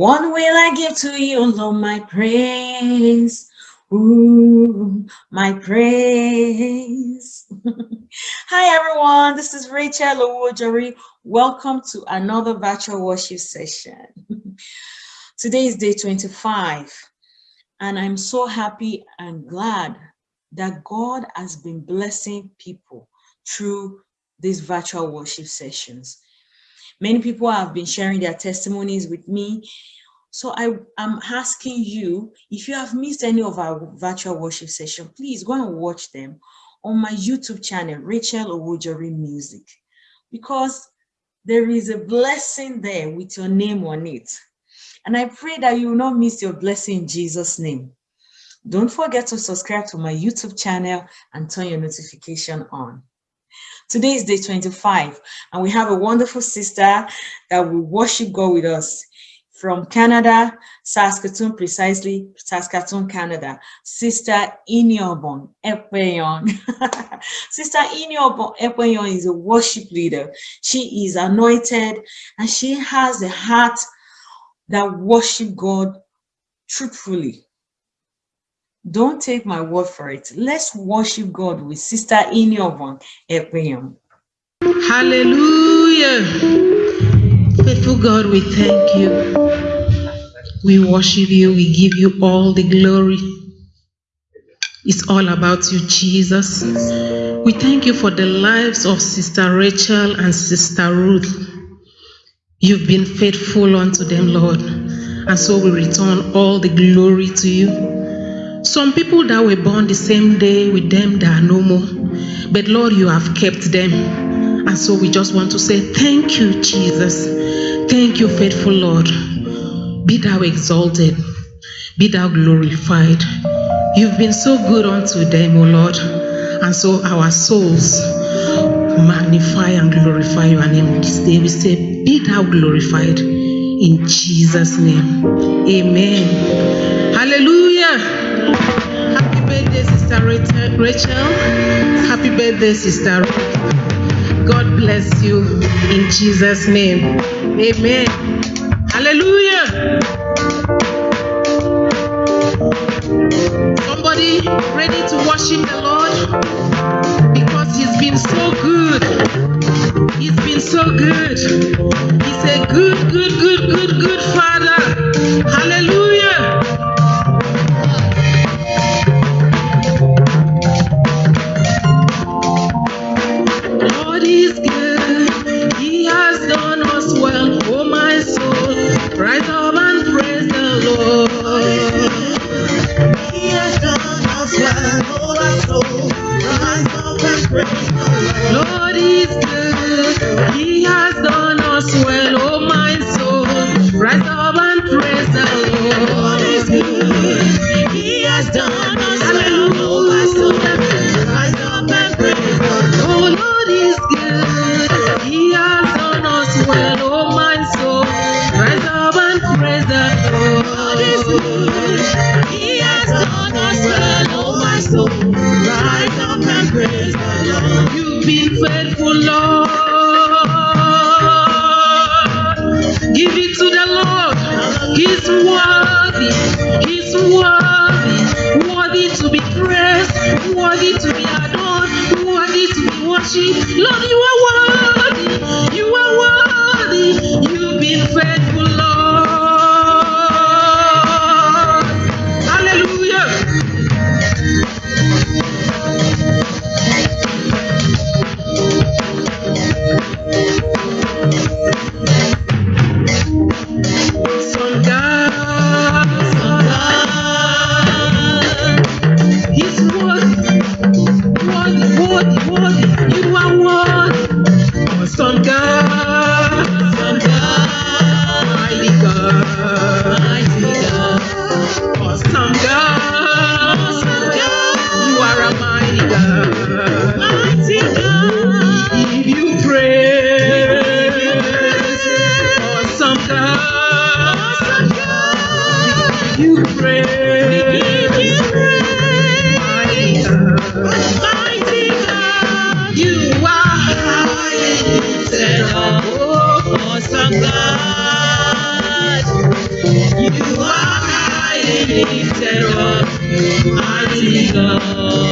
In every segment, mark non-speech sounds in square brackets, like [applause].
What will I give to you, Lord, my praise? Ooh, my praise. [laughs] Hi, everyone. This is Rachel Owojori. Welcome to another virtual worship session. [laughs] Today is day 25, and I'm so happy and glad that God has been blessing people through these virtual worship sessions. Many people have been sharing their testimonies with me. So I am asking you, if you have missed any of our virtual worship session, please go and watch them on my YouTube channel, Rachel Owojori Music, because there is a blessing there with your name on it. And I pray that you will not miss your blessing in Jesus' name. Don't forget to subscribe to my YouTube channel and turn your notification on. Today is day 25, and we have a wonderful sister that will worship God with us from Canada, Saskatoon, precisely Saskatoon, Canada, Sister Iniobon Epeyon. [laughs] Sister Iniobon Epeyon is a worship leader. She is anointed and she has a heart that worship God truthfully. Don't take my word for it. Let's worship God with Sister Iniobon Epeyon. Hallelujah. Faithful God, we thank you. We worship you. We give you all the glory. It's all about you, Jesus. We thank you for the lives of Sister Rachel and Sister Ruth. You've been faithful unto them, Lord. And so we return all the glory to you. Some people that were born the same day with them, they are no more. But Lord, you have kept them. And so we just want to say, Thank you, Jesus. Thank you, faithful Lord. Be thou exalted, be thou glorified. You've been so good unto them, O Lord. And so our souls magnify and glorify your name this day. We say, Be thou glorified in Jesus' name. Amen. Hallelujah. Birthday, Sister Rachel. Happy birthday, Sister God bless you in Jesus' name. Amen. Hallelujah. Somebody ready to worship the Lord because He's been so good. He's been so good. He's a good, good, Worthy to be adored. Worthy to be worshipped. Lord, you are awesome God. You are highly lifted up, mighty God.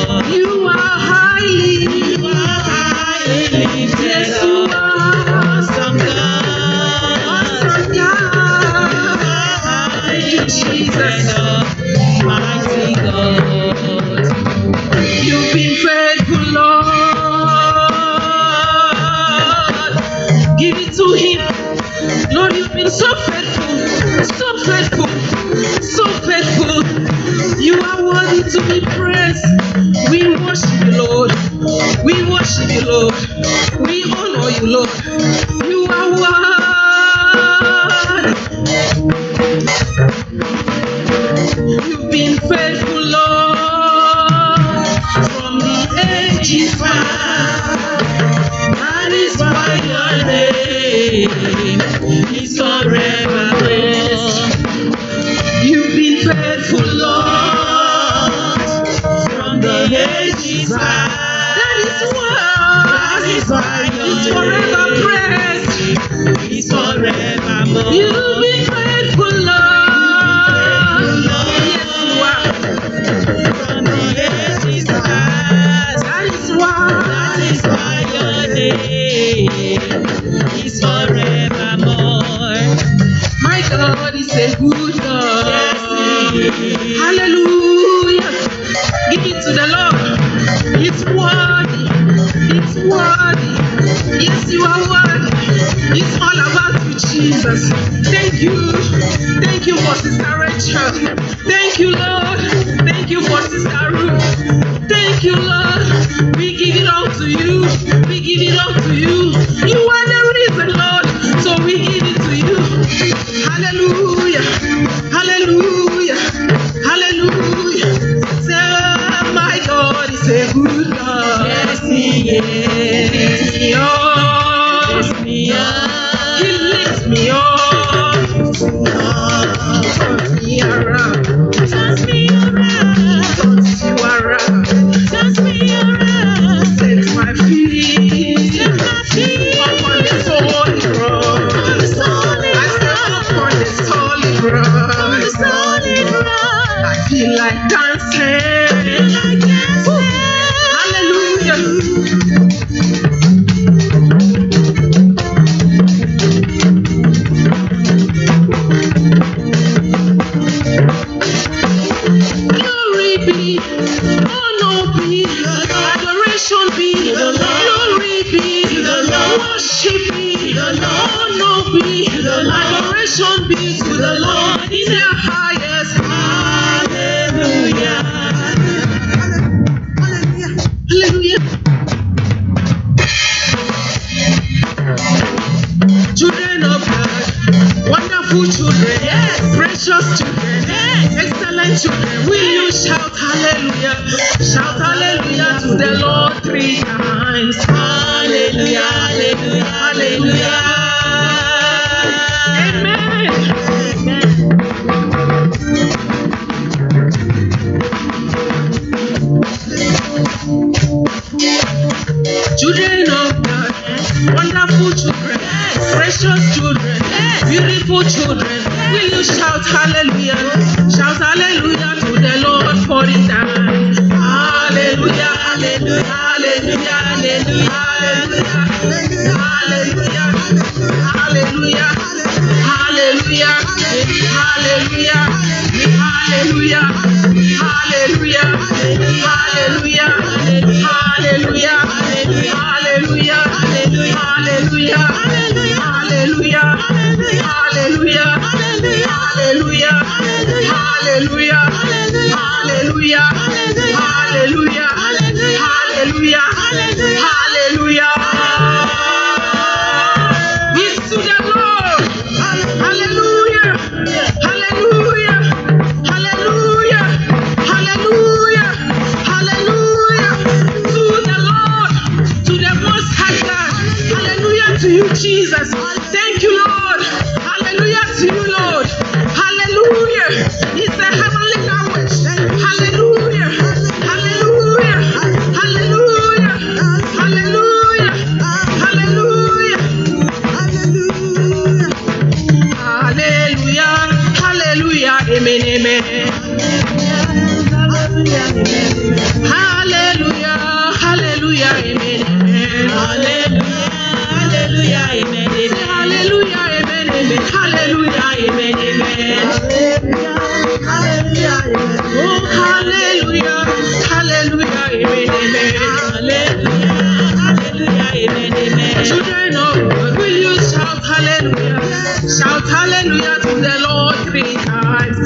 Worship you, Lord. We honor you, Lord. You are worthy. You've been faithful, Lord, from the ages past. That is why your name is forever praised. You've been faithful, Lord, from the ages past. That is why, that is why it's forever praised. It's forevermore. You've been faithful, Lord. Yes, you are. From the ages past. That is why, that is why your name is forevermore. My God is a good God. Hallelujah. Give it to the Lord. Worthy. Yes, you are worthy. It's all about you, Jesus. Thank you. Thank you for Sister Rachel. Thank you, Lord. Thank you for Sister Ruth. Thank you, Lord. We give it all to you. We give it all to. You around. Turns me around. Precious children, excellent children. Will you shout hallelujah? Shout hallelujah to the Lord three times. Hallelujah, hallelujah, hallelujah. Hallelujah, hallelujah, hallelujah, hallelujah, hallelujah, to you, Jesus. Thank you, Lord. Hallelujah to you, Lord. Hallelujah. It's a heavenly language. Hallelujah. Hallelujah. Hallelujah. Hallelujah. Hallelujah. Hallelujah. Hallelujah. Amen. Amen. amen. Hallelujah, amen, amen. Hallelujah, hallelujah, amen, amen. Hallelujah, hallelujah, amen, will you shout hallelujah? Shout hallelujah to the Lord three times.